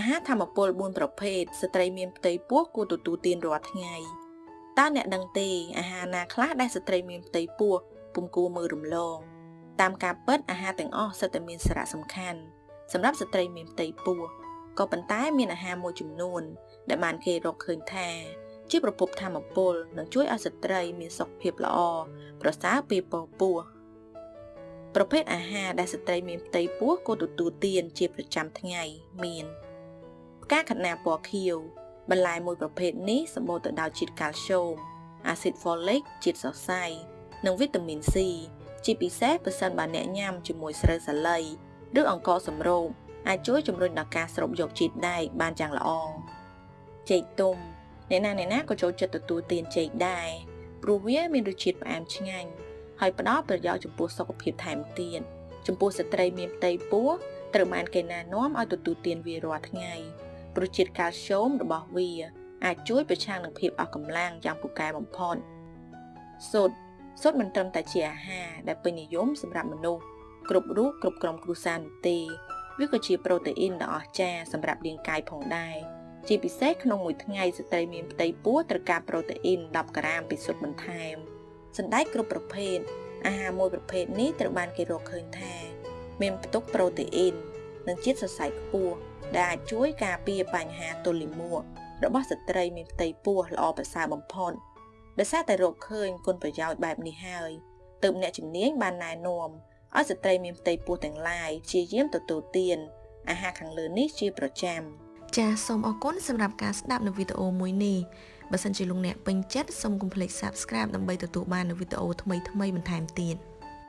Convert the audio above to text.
អាហារធម្មពល4ប្រភេទស្ត្រីមានផ្ទៃពោះគួរទទួលទានរាល់ថ្ងៃតើអ្នកដឹងទេអាហារណាខ្លះដែលស្ត្រីមានផ្ទៃពោះពុំគួរមើលរំលងតាមការពិតអាហារទាំងអស់សុទ្ធតែមានសារៈសំខាន់សម្រាប់ស្ត្រីមានផ្ទៃពោះក៏ប៉ុន្តែមានអាហារមួយចំនួន ដែលបានគេរកឃើញថា ជាប្រភពធម្មពលនិងជួយឲ្យស្ត្រីមានសុខភាពល្អប្រសើរពេលពពោះប្រភេទអាហារដែលស្ត្រីមានផ្ទៃពោះគួរទទួលទានជាប្រចាំថ្ងៃមានផ្កាខណាពណ៌ខៀវបន្លែមួយប្រភេទនេះសម្បូរទៅដោយជាតិកាល់ស្យូមអាស៊ីតហ្វូលិកជាតិសរសៃនិងវីតាមីន C ជាពិសេសប្រសិនបើអ្នកញ៉ាំជាមួយស្រូវសាលីឬអង្ករសម្រូបអាចជួយជំរុញដល់ការស្រូបយកជាតិដែកបានយ៉ាងល្អចេកទុំអ្នកណាអ្នកណាក៏ចូលចិត្តទទួលទានចេកដែរព្រោះវាមានរសជាតិផ្អែមឆ្ងាញ់ហើយផ្ដល់ប្រយោជន៍ចំពោះសុខភាពថែមទៀតចំពោះស្ត្រីមានផ្ទៃពោះត្រូវបានគេណែនាំឲ្យទទួលទានវារាល់ថ្ងៃ ព្រោះជាតិកាល់ស្យូមរបស់វាអាចជួយប្រឆាំងនឹងភាពអស់កម្លាំងយ៉ាងពូកែបំផុតសូត្រសូត្រមិនត្រឹមតែជាអាហារដែលពេញនិយមសម្រាប់មនុស្សគ្រប់រូបគ្រប់ក្រុមគ្រួសារនោះទេវាក៏ជាប្រូតេអ៊ីនដ៏អស្ចារ្យសម្រាប់រាងកាយផងដែរជាពិសេសក្នុងមួយថ្ងៃស្ត្រីមានផ្ទៃពោះត្រូវការប្រូតេអ៊ីន10ក្រាមពីស៊ុតបន្ថែមសណ្តែកគ្រប់ប្រភេទអាហារមួយប្រភេទនេះត្រូវបានគេរកឃើញថា មានផ្ទុកប្រូតេអ៊ីន និងជាតិសរសៃខ្ពស់ដែលអាចជួយការពារបញ្ហាទល់លាមករបស់ស្ត្រីមានផ្ទៃពោះល្អប្រសើរបំផុតដោយសារតែរកឃើញគុណប្រយោជន៍បែបនេះហើយទើបអ្នកជំនាញបានណែនាំឲ្យស្ត្រីមានផ្ទៃពោះទាំងឡាយព្យាយាមទទួលទានអាហារខាងលើនេះជាប្រចាំចាសសូមអរគុណសម្រាប់ការស្ដាប់នៅវីដេអូមួយនេះបើសិនជាលោកអ្នកពេញចិត្តសូមកុំភ្លេច Subscribe ដើម្បីទទួលបាននូវវីដេអូថ្មីៗបន្ថែមទៀត